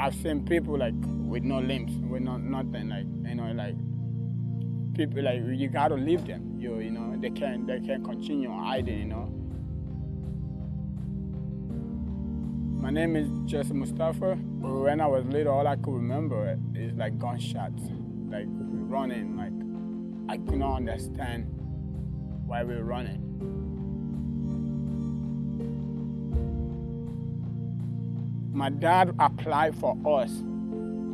I've seen people like with no limbs, with no nothing, like you know, like people like you gotta leave them. You you know, they can't they can't continue hiding. You know. My name is Jesse Mustafa. When I was little, all I could remember is like gunshots, like running. Like I could not understand why we were running. My dad applied for us.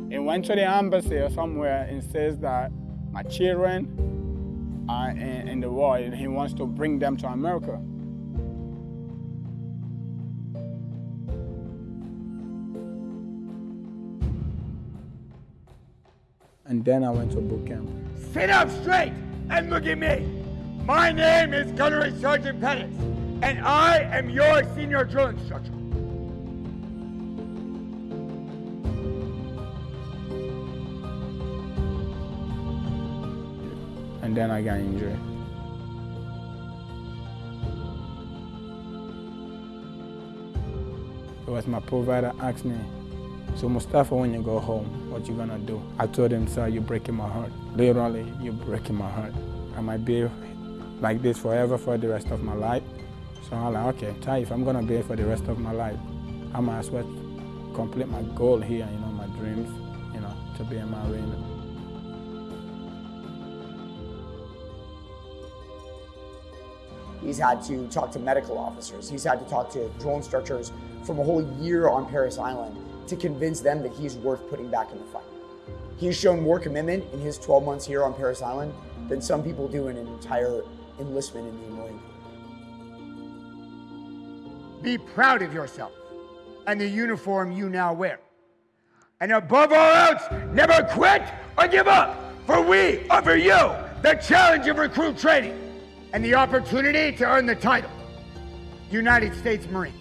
He went to the embassy or somewhere and says that my children are in, in the war and he wants to bring them to America. And then I went to boot camp. Sit up straight and look at me. My name is Gunnery Sergeant Pettis, and I am your senior drill instructor. And then I got injured. It was my provider asked me, so Mustafa, when you go home, what you gonna do? I told him, sir, you're breaking my heart. Literally, you're breaking my heart. I might be like this forever for the rest of my life. So I'm like, okay, Ty, if I'm gonna be here for the rest of my life, I might as well complete my goal here, you know, my dreams, you know, to be a Marine. He's had to talk to medical officers. He's had to talk to drill instructors from a whole year on Parris Island to convince them that he's worth putting back in the fight. He's shown more commitment in his 12 months here on Parris Island than some people do in an entire enlistment in the Marine Corps. Be proud of yourself and the uniform you now wear. And above all else, never quit or give up, for we offer you the challenge of recruit training and the opportunity to earn the title United States Marine.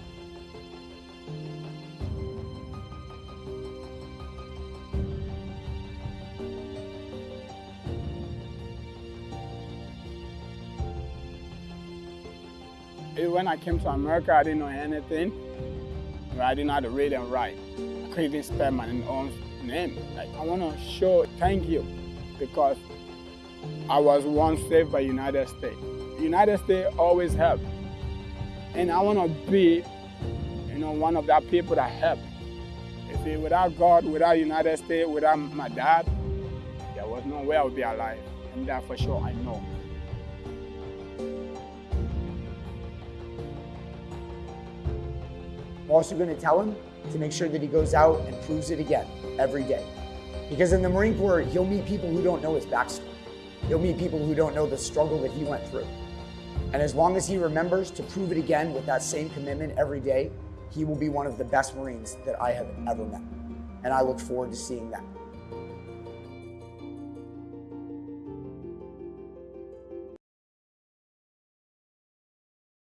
When I came to America, I didn't know anything. I didn't know how to read and write. I couldn't spell my own name. Like, I want to show thank you because I was once saved by United States. United States always help. And I want to be, you know, one of that people that help. You see, without God, without United States, without my dad, there was no way I would be alive. And that for sure I know. I'm also going to tell him to make sure that he goes out and proves it again every day. Because in the Marine Corps, he'll meet people who don't know his backstory. He'll meet people who don't know the struggle that he went through. And as long as he remembers to prove it again with that same commitment every day, he will be one of the best Marines that I have ever met. And I look forward to seeing that.